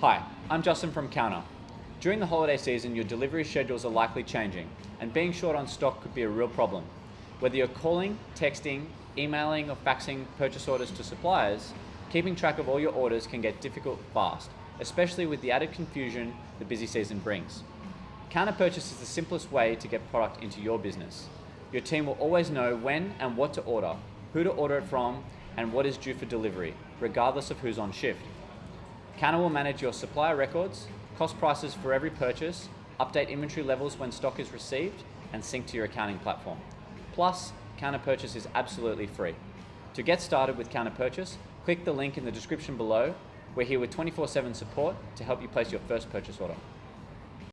Hi, I'm Justin from Kounta. During the holiday season, your delivery schedules are likely changing, and being short on stock could be a real problem. Whether you're calling, texting, emailing, or faxing purchase orders to suppliers, keeping track of all your orders can get difficult fast, especially with the added confusion the busy season brings. Kounta Purchase is the simplest way to get product into your business. Your team will always know when and what to order, who to order it from, and what is due for delivery, regardless of who's on shift. Kounta will manage your supplier records, cost prices for every purchase, update inventory levels when stock is received, and sync to your accounting platform. Plus, Kounta Purchase is absolutely free. To get started with Kounta Purchase, click the link in the description below. We're here with 24 7 support to help you place your first purchase order.